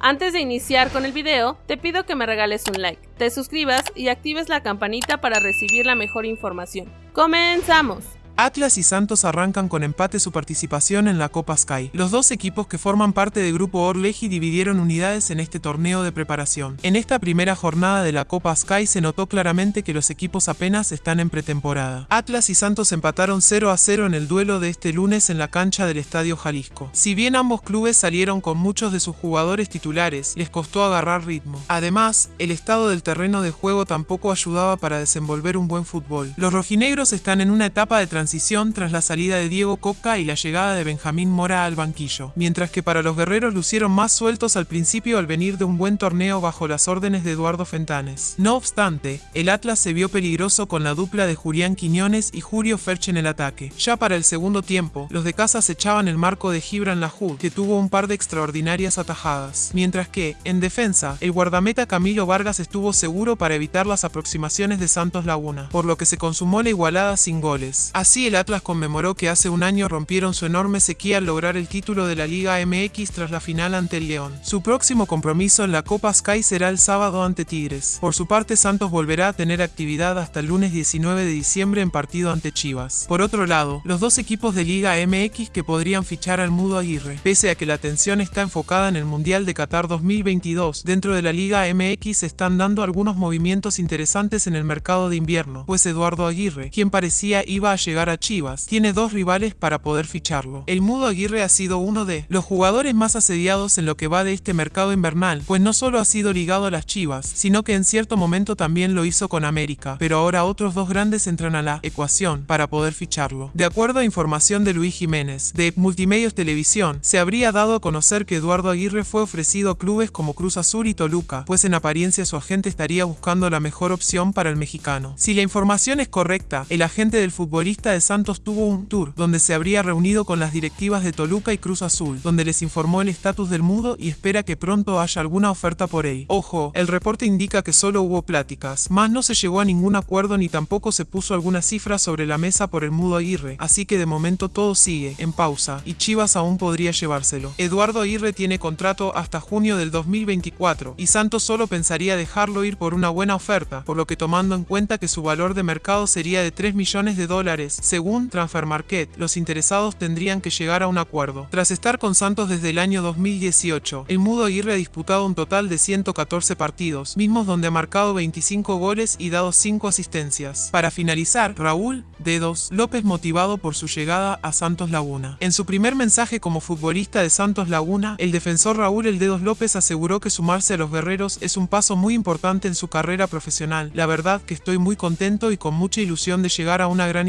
Antes de iniciar con el video, te pido que me regales un like, te suscribas y actives la campanita para recibir la mejor información. ¡Comenzamos! Atlas y Santos arrancan con empate su participación en la Copa Sky. Los dos equipos que forman parte del grupo Orleji dividieron unidades en este torneo de preparación. En esta primera jornada de la Copa Sky se notó claramente que los equipos apenas están en pretemporada. Atlas y Santos empataron 0 a 0 en el duelo de este lunes en la cancha del Estadio Jalisco. Si bien ambos clubes salieron con muchos de sus jugadores titulares, les costó agarrar ritmo. Además, el estado del terreno de juego tampoco ayudaba para desenvolver un buen fútbol. Los rojinegros están en una etapa de transición tras la salida de Diego Coca y la llegada de Benjamín Mora al banquillo, mientras que para los guerreros lucieron más sueltos al principio al venir de un buen torneo bajo las órdenes de Eduardo Fentanes. No obstante, el Atlas se vio peligroso con la dupla de Julián Quiñones y Julio Ferch en el ataque. Ya para el segundo tiempo, los de casa se echaban el marco de Gibran Lahud, que tuvo un par de extraordinarias atajadas, mientras que, en defensa, el guardameta Camilo Vargas estuvo seguro para evitar las aproximaciones de Santos Laguna, por lo que se consumó la igualada sin goles. Así el Atlas conmemoró que hace un año rompieron su enorme sequía al lograr el título de la Liga MX tras la final ante el León. Su próximo compromiso en la Copa Sky será el sábado ante Tigres. Por su parte, Santos volverá a tener actividad hasta el lunes 19 de diciembre en partido ante Chivas. Por otro lado, los dos equipos de Liga MX que podrían fichar al Mudo Aguirre. Pese a que la atención está enfocada en el Mundial de Qatar 2022, dentro de la Liga MX están dando algunos movimientos interesantes en el mercado de invierno, pues Eduardo Aguirre, quien parecía iba a llegar a Chivas, tiene dos rivales para poder ficharlo. El Mudo Aguirre ha sido uno de los jugadores más asediados en lo que va de este mercado invernal, pues no solo ha sido ligado a las Chivas, sino que en cierto momento también lo hizo con América, pero ahora otros dos grandes entran a la ecuación para poder ficharlo. De acuerdo a información de Luis Jiménez, de Multimedios Televisión, se habría dado a conocer que Eduardo Aguirre fue ofrecido a clubes como Cruz Azul y Toluca, pues en apariencia su agente estaría buscando la mejor opción para el mexicano. Si la información es correcta, el agente del futbolista Santos tuvo un tour donde se habría reunido con las directivas de Toluca y Cruz Azul, donde les informó el estatus del mudo y espera que pronto haya alguna oferta por él. Ojo, el reporte indica que solo hubo pláticas, más no se llegó a ningún acuerdo ni tampoco se puso alguna cifra sobre la mesa por el mudo Aguirre, así que de momento todo sigue en pausa y Chivas aún podría llevárselo. Eduardo Aguirre tiene contrato hasta junio del 2024 y Santos solo pensaría dejarlo ir por una buena oferta, por lo que tomando en cuenta que su valor de mercado sería de 3 millones de dólares, según Transfer Market, los interesados tendrían que llegar a un acuerdo. Tras estar con Santos desde el año 2018, el Mudo Aguirre ha disputado un total de 114 partidos, mismos donde ha marcado 25 goles y dado 5 asistencias. Para finalizar, Raúl Dedos López motivado por su llegada a Santos Laguna. En su primer mensaje como futbolista de Santos Laguna, el defensor Raúl El Dedos López aseguró que sumarse a los guerreros es un paso muy importante en su carrera profesional. La verdad que estoy muy contento y con mucha ilusión de llegar a una gran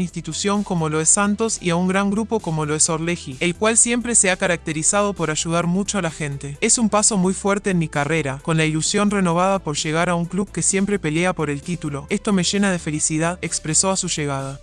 como lo es Santos y a un gran grupo como lo es Orleji, el cual siempre se ha caracterizado por ayudar mucho a la gente. Es un paso muy fuerte en mi carrera, con la ilusión renovada por llegar a un club que siempre pelea por el título. Esto me llena de felicidad, expresó a su llegada.